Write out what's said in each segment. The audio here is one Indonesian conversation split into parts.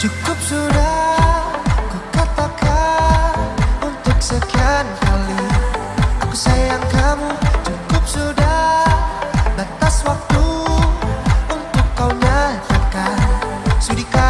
Cukup sudah ku katakan untuk sekian kali. Aku sayang kamu. Cukup sudah batas waktu untuk kau nyatakan. Sudikan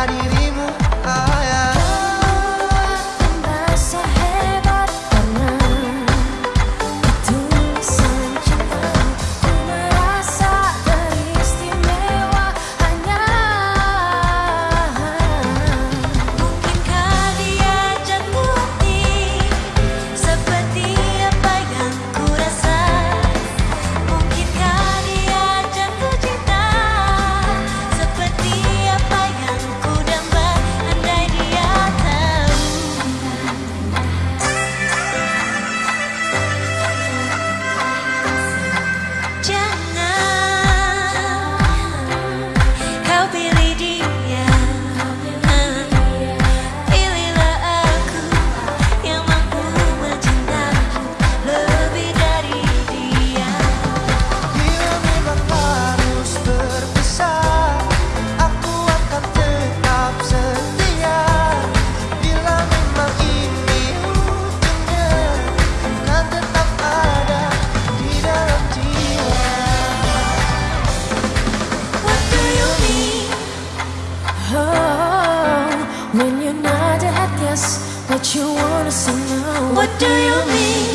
guess what you wanna see now. What do you mean?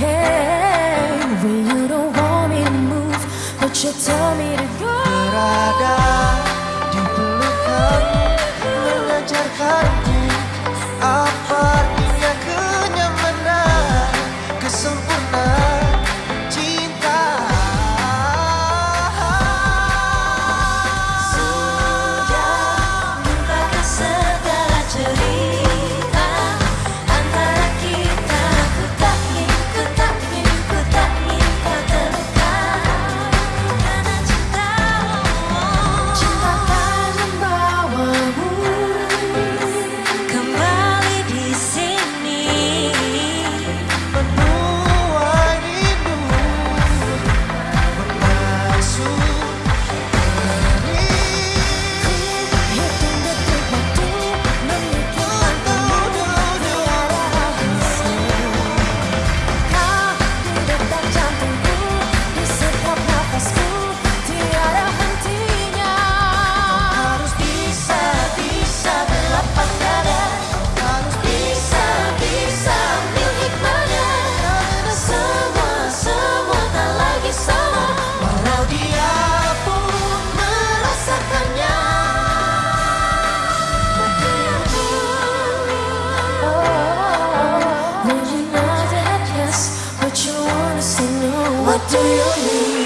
Hey, when you don't want me to move, but you tell me to go. Berada di pelukan, mengajarkan. 只有你。